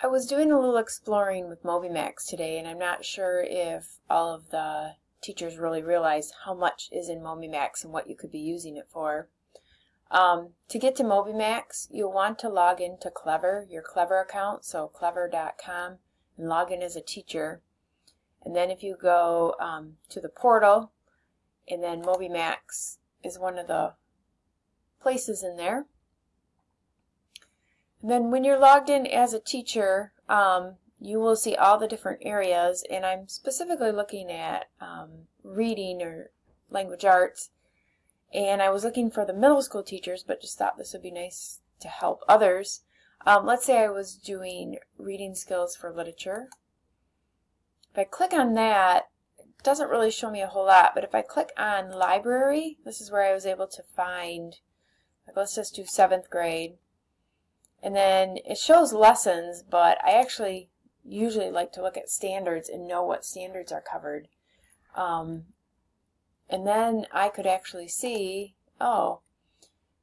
I was doing a little exploring with MobyMax today and I'm not sure if all of the teachers really realize how much is in MobyMax and what you could be using it for. Um, to get to MobyMax, you'll want to log into Clever, your Clever account, so clever.com, and log in as a teacher. And then if you go um, to the portal, and then MobyMax is one of the places in there. And then when you're logged in as a teacher, um, you will see all the different areas, and I'm specifically looking at um, reading or language arts. And I was looking for the middle school teachers, but just thought this would be nice to help others. Um, let's say I was doing reading skills for literature. If I click on that, it doesn't really show me a whole lot, but if I click on library, this is where I was able to find, like let's just do seventh grade. And then it shows lessons, but I actually usually like to look at standards and know what standards are covered. Um, and then I could actually see, oh,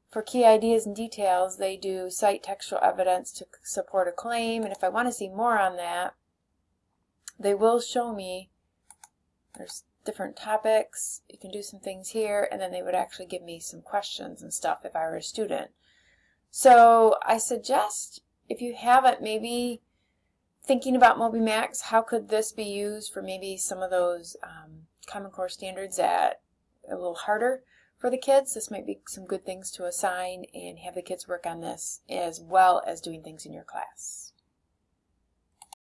for key ideas and details, they do cite textual evidence to support a claim. And if I want to see more on that, they will show me, there's different topics, you can do some things here, and then they would actually give me some questions and stuff if I were a student. So I suggest if you haven't maybe thinking about MobyMax, how could this be used for maybe some of those um, Common Core standards that a little harder for the kids. This might be some good things to assign and have the kids work on this as well as doing things in your class.